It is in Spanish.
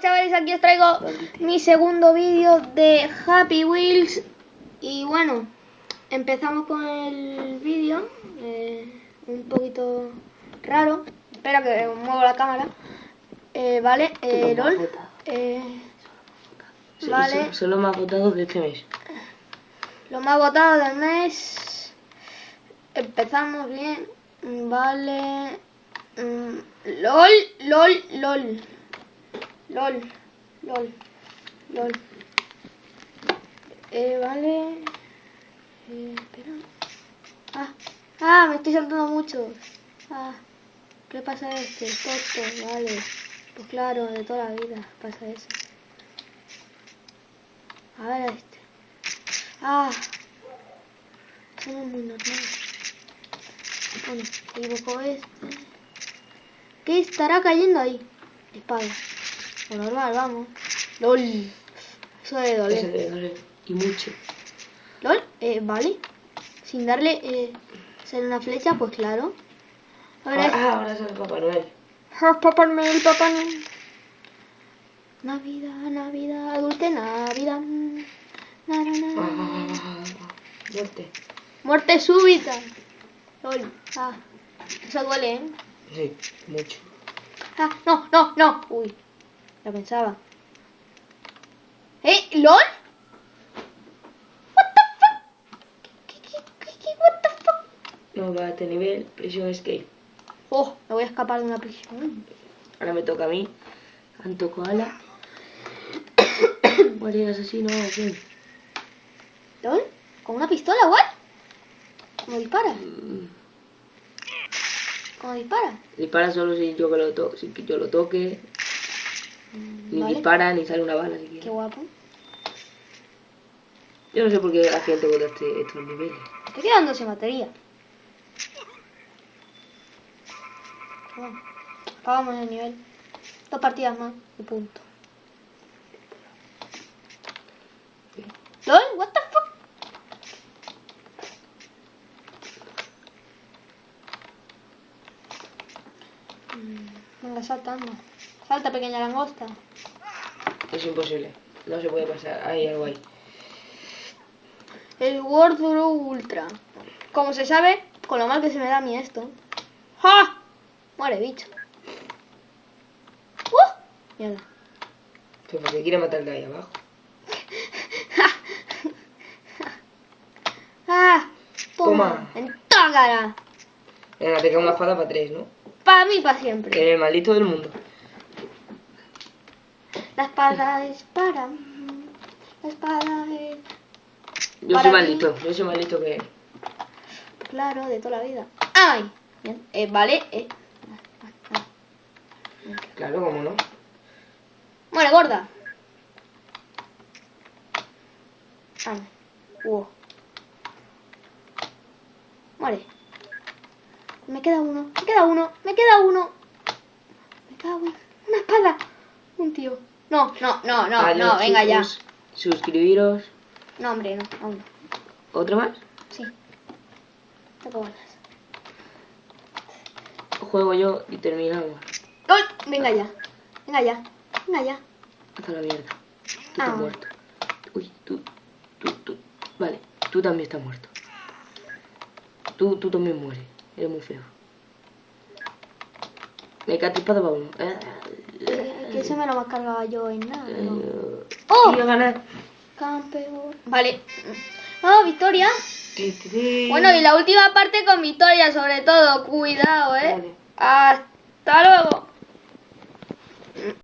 chavales, aquí os traigo mi segundo vídeo de Happy Wheels. Y bueno, empezamos con el vídeo eh, Un poquito raro Espera que muevo la cámara. Eh, Vale, eh, LOL eh, Vale. Son los más votados de este mes. Los más votados del mes. Empezamos bien Vale. Mm, LOL, LOL, LOL LOL, LOL, LOL. Eh, vale. Eh, espera. Ah, ah, me estoy saltando mucho. Ah, ¿qué pasa este? Toto, vale. Pues claro, de toda la vida pasa eso. A ver este. Ah, eso muy normal. Bueno, equivoco este. ¿Qué estará cayendo ahí? Espada. Lo normal, vamos. LOL. Eso debe doler. Eso debe doler. Y mucho. LOL, eh, vale. Sin darle eh, ser una flecha, pues claro. Ahora, ah, ahora es el Papá Noel. Ah, Papá Noel, Papá Noel. Navidad, Navidad, dulce Navidad. Na, na, na. Ah, muerte. Muerte súbita. LOL. Ah, eso duele, ¿eh? Sí, mucho. Ah, no, no, no. Uy pensaba. ¿Eh? ¿LOL? ¿What the fuck? ¿What the fuck? No, va a este nivel, prisión escape. Oh, me voy a escapar de una prisión. Ahora me toca a mí. Anto Koala. ¿Cuál era asesino? ¿Quién? ¿LOL? ¿Con una pistola, what? ¿Cómo dispara? Mm. ¿Cómo dispara? Dispara solo si yo, que lo, to si yo lo toque. Ni dispara, ni sale una bala siquiera. Qué guapo. Yo no sé por qué la gente vota este, estos niveles. Estoy quedando sin batería. Bueno, acabamos el nivel. Dos partidas más y punto. ¿LOL? ¿What the fuck? Mm, venga, saltando. Salta, pequeña langosta. Es imposible. No se puede pasar. Hay algo ahí. El World Ultra. Como se sabe, con lo mal que se me da a mí esto. ¡Ja! Muere, bicho. ¡Uh! Mierda. Pero porque quiere matar de ahí abajo. ¡Ah! Toma. En toda cara. Venga, te queda una espada para tres, ¿no? Para mí, para siempre. Que el maldito del mundo. La espada es para... La espada es... Yo soy malito, yo soy malito que... Claro, de toda la vida. ¡Ay! Bien, eh, vale, eh. Claro, cómo no. Muere, gorda. Ay. Uh. Muere. Me queda uno, me queda uno, me queda uno. Me queda uno. Una espada. Un tío. No, no, no, no, no, venga ya. Suscribiros. No, hombre, no, aún ¿Otro más? Sí. Tengo ganas. Juego yo y terminamos. ¡Uy! Venga ya. Venga ya. Venga ya. Hasta la mierda. Tú estás ah. muerto. Uy, tú, tú, tú. Vale, tú también estás muerto. Tú, tú también mueres. Eres muy feo. Me cae para uno. ¿eh? Ese me lo cargaba yo en nada. ¿no? Eh, ¡Oh! ganar. Campeón. Vale. ¡Oh, victoria! Bueno, y la última parte con victoria, sobre todo. Cuidado, ¿eh? Hasta luego.